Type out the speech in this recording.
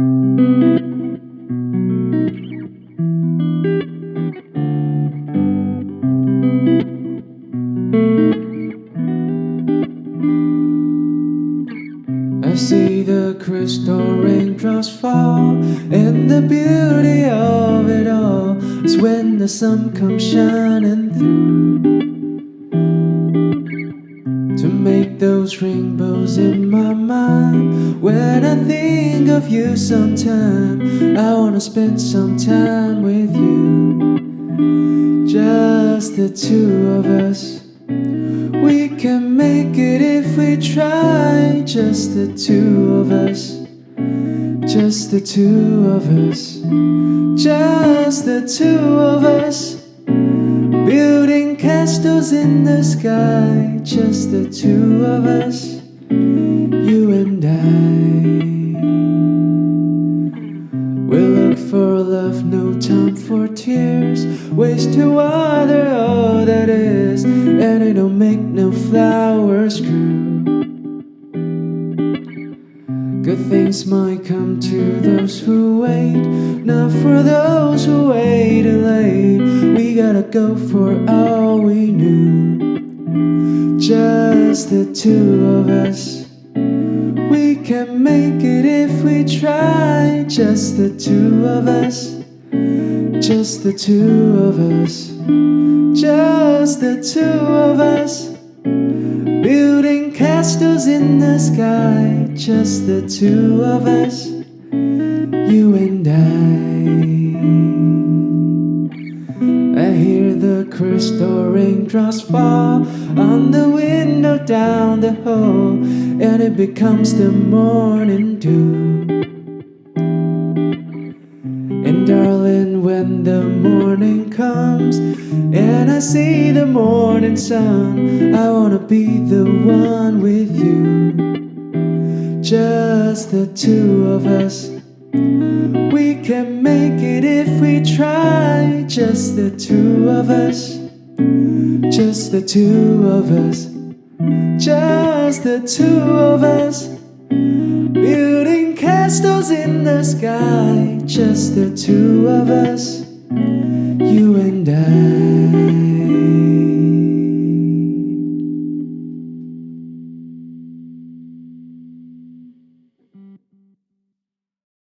I see the crystal raindrops fall, and the beauty of it all is when the sun comes shining through those rainbows in my mind. When I think of you sometime, I wanna spend some time with you, just the two of us. We can make it if we try, just the two of us. Just the two of us. Just the two of us. Building castles in the sky, just the two of us. You and I. We'll look for love, no time for tears. Ways to water all that is, and it don't make no flowers grow. Good things might come to those who wait, not for those who wait late. Gotta go for all we knew, just the two of us. We can make it if we try, just the two of us. Just the two of us. Just the two of us. Building castles in the sky, just the two of us. You and I. crystal raindrops fall on the window down the hall, and it becomes the morning dew. And darling, when the morning comes and I see the morning sun, I wanna be the one with you. Just the two of us. We can make it if we try, just the two of us. Just the two of us. Just the two of us. Building castles in the sky, just the two of us, you and I.